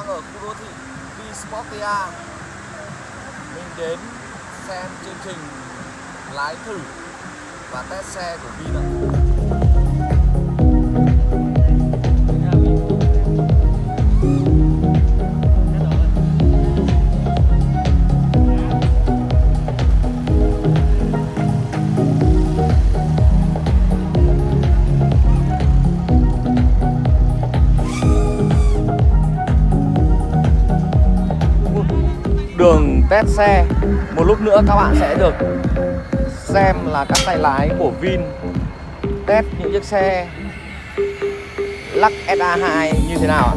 đang ở khu đô thị Vinsportia Mình đến xem chương trình lái thử và test xe của Vin ạ. Đường test xe Một lúc nữa các bạn sẽ được xem là các tay lái của Vin test những chiếc xe Lux SA2 như thế nào ạ?